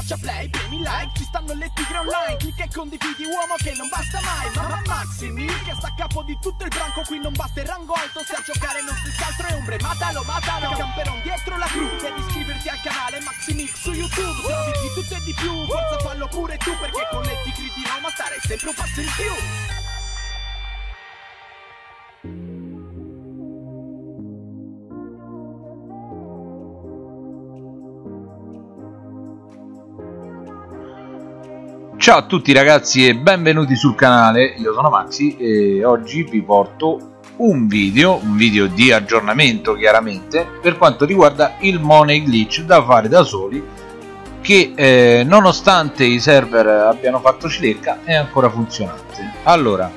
schiaccia play, premi like Ci stanno le tigre online Clicca e condividi uomo che non basta mai Mamma Maximi che sta a capo di tutto il branco Qui non basta il rango alto Se a giocare non si altro è ombre Matalo, matalo Camperon dietro la cru Devi iscriverti al canale Maximix su YouTube Se di tutto e di più Forza fallo pure tu Perché con le tigre di Roma stare sempre un passo in più Ciao a tutti ragazzi e benvenuti sul canale, io sono Maxi e oggi vi porto un video, un video di aggiornamento chiaramente per quanto riguarda il Money Glitch da fare da soli che eh, nonostante i server abbiano fatto cilecca è ancora funzionante. Allora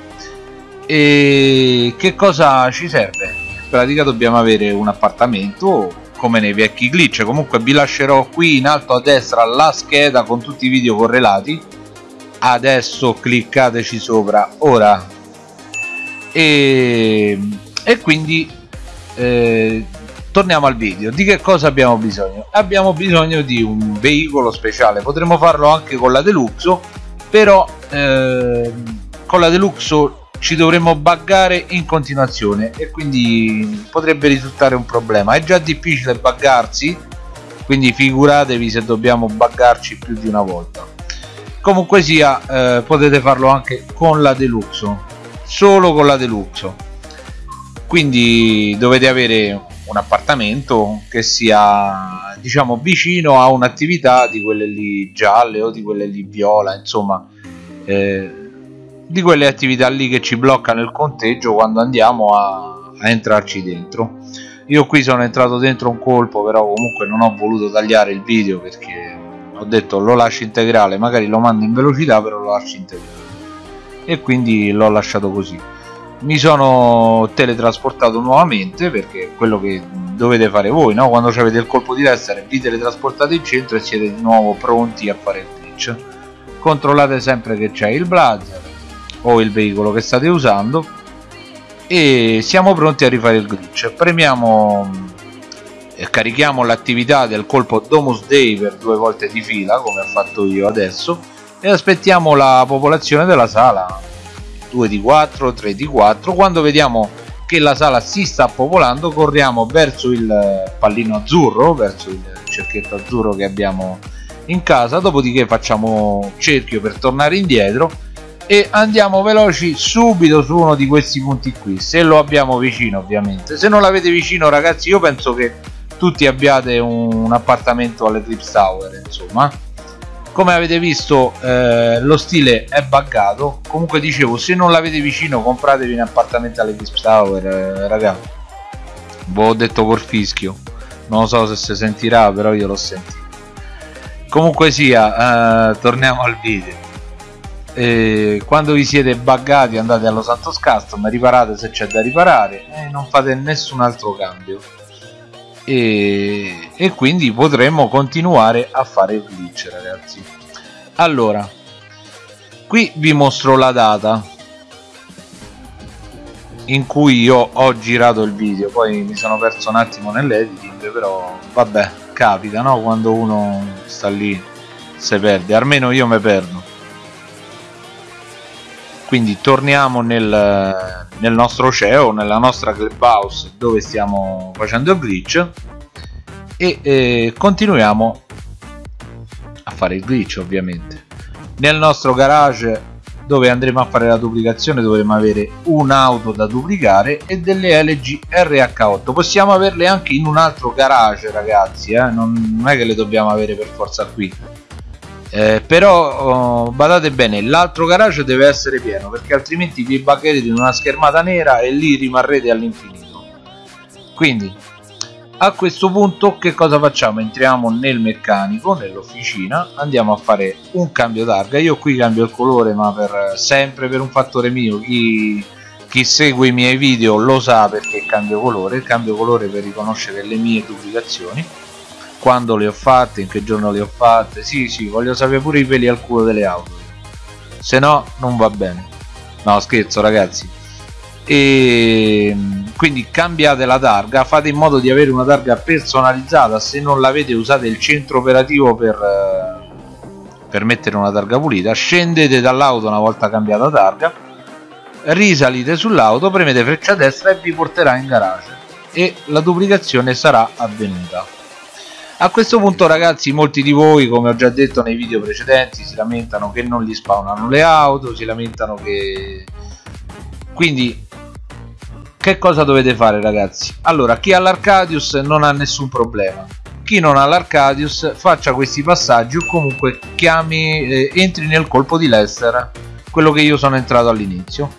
e che cosa ci serve? in pratica dobbiamo avere un appartamento come nei vecchi glitch. Comunque vi lascerò qui in alto a destra la scheda con tutti i video correlati adesso cliccateci sopra ora. E, e quindi eh, torniamo al video. Di che cosa abbiamo bisogno? Abbiamo bisogno di un veicolo speciale. Potremmo farlo anche con la deluxe però eh, con la deluxe ci dovremmo buggare in continuazione e quindi potrebbe risultare un problema. È già difficile buggarsi quindi figuratevi se dobbiamo buggarci più di una volta comunque sia eh, potete farlo anche con la deluxe solo con la deluxe quindi dovete avere un appartamento che sia diciamo vicino a un'attività di quelle lì gialle o di quelle lì viola insomma eh, di quelle attività lì che ci bloccano il conteggio quando andiamo a, a entrarci dentro. Io qui sono entrato dentro un colpo però comunque non ho voluto tagliare il video perché ho detto lo lascio integrale magari lo mando in velocità però lo lascio integrale. E quindi l'ho lasciato così. Mi sono teletrasportato nuovamente perché è quello che dovete fare voi no? quando avete il colpo di destra vi teletrasportate in centro e siete di nuovo pronti a fare il glitch. Controllate sempre che c'è il blazer o il veicolo che state usando e siamo pronti a rifare il glitch. Premiamo carichiamo l'attività del colpo Domus Day per due volte di fila come ho fatto io adesso e aspettiamo la popolazione della sala. 2 di 4 3 di 4 quando vediamo che la sala si sta popolando corriamo verso il pallino azzurro verso il cerchietto azzurro che abbiamo in casa. Dopodiché facciamo cerchio per tornare indietro e andiamo veloci subito su uno di questi punti qui. Se lo abbiamo vicino ovviamente. Se non l'avete vicino ragazzi io penso che tutti abbiate un appartamento all'Eclipse Tower insomma. Come avete visto eh, lo stile è buggato. Comunque dicevo se non l'avete vicino compratevi un appartamento all'Eclipse Tower eh, ragazzi ve ho detto col fischio. Non so se si sentirà però io l'ho sentito. Comunque sia eh, torniamo al video. E quando vi siete buggati andate allo Santos Custom riparate se c'è da riparare e non fate nessun altro cambio e, e quindi potremmo continuare a fare il glitch ragazzi. Allora qui vi mostro la data in cui io ho girato il video. Poi mi sono perso un attimo nell'editing però vabbè capita no? Quando uno sta lì si perde. Almeno io mi perdo quindi torniamo nel, nel nostro CEO, nella nostra clubhouse dove stiamo facendo il glitch e eh, continuiamo a fare il glitch ovviamente. Nel nostro garage dove andremo a fare la duplicazione dovremo avere un'auto da duplicare e delle LG RH8 possiamo averle anche in un altro garage ragazzi eh? non, non è che le dobbiamo avere per forza qui eh, però oh, badate bene l'altro garage deve essere pieno perché altrimenti vi buggerete in una schermata nera e lì rimarrete all'infinito. Quindi a questo punto che cosa facciamo? Entriamo nel meccanico nell'officina andiamo a fare un cambio targa. Io qui cambio il colore ma per sempre per un fattore mio. Chi, chi segue i miei video lo sa perché cambio colore. Cambio colore per riconoscere le mie duplicazioni quando le ho fatte, in che giorno le ho fatte, sì sì, voglio sapere pure i peli al culo delle auto, se no non va bene, no scherzo ragazzi, e quindi cambiate la targa, fate in modo di avere una targa personalizzata, se non l'avete usate il centro operativo per, per mettere una targa pulita scendete dall'auto una volta cambiata targa risalite sull'auto premete freccia destra e vi porterà in garage. E la duplicazione sarà avvenuta a questo punto ragazzi molti di voi come ho già detto nei video precedenti si lamentano che non gli spawnano le auto si lamentano che quindi che cosa dovete fare ragazzi? Allora chi ha l'Arcadius non ha nessun problema. Chi non ha l'Arcadius faccia questi passaggi o comunque chiami eh, entri nel colpo di Lester quello che io sono entrato all'inizio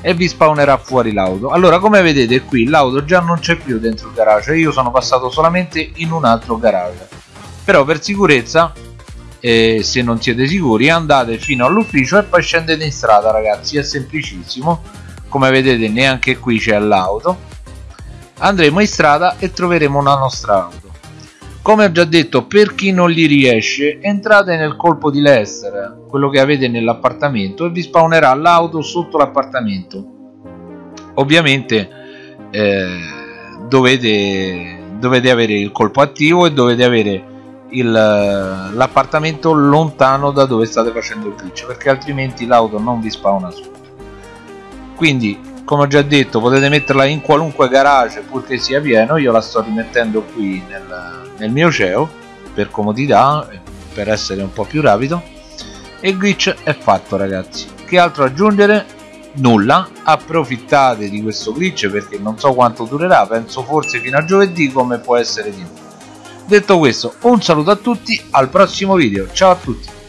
e vi spawnerà fuori l'auto. Allora come vedete qui l'auto già non c'è più dentro il garage. Io sono passato solamente in un altro garage. Però per sicurezza eh, se non siete sicuri andate fino all'ufficio e poi scendete in strada ragazzi. È semplicissimo. Come vedete neanche qui c'è l'auto. Andremo in strada e troveremo una nostra auto come ho già detto per chi non gli riesce entrate nel colpo di Lester quello che avete nell'appartamento e vi spawnerà l'auto sotto l'appartamento. Ovviamente eh, dovete, dovete avere il colpo attivo e dovete avere l'appartamento lontano da dove state facendo il glitch perché altrimenti l'auto non vi spawna su quindi come ho già detto potete metterla in qualunque garage purché sia pieno io la sto rimettendo qui nel, nel mio CEO per comodità per essere un po' più rapido. E glitch è fatto ragazzi. Che altro aggiungere? nulla. Approfittate di questo glitch perché non so quanto durerà penso forse fino a giovedì come può essere di nuovo detto questo un saluto a tutti al prossimo video. Ciao a tutti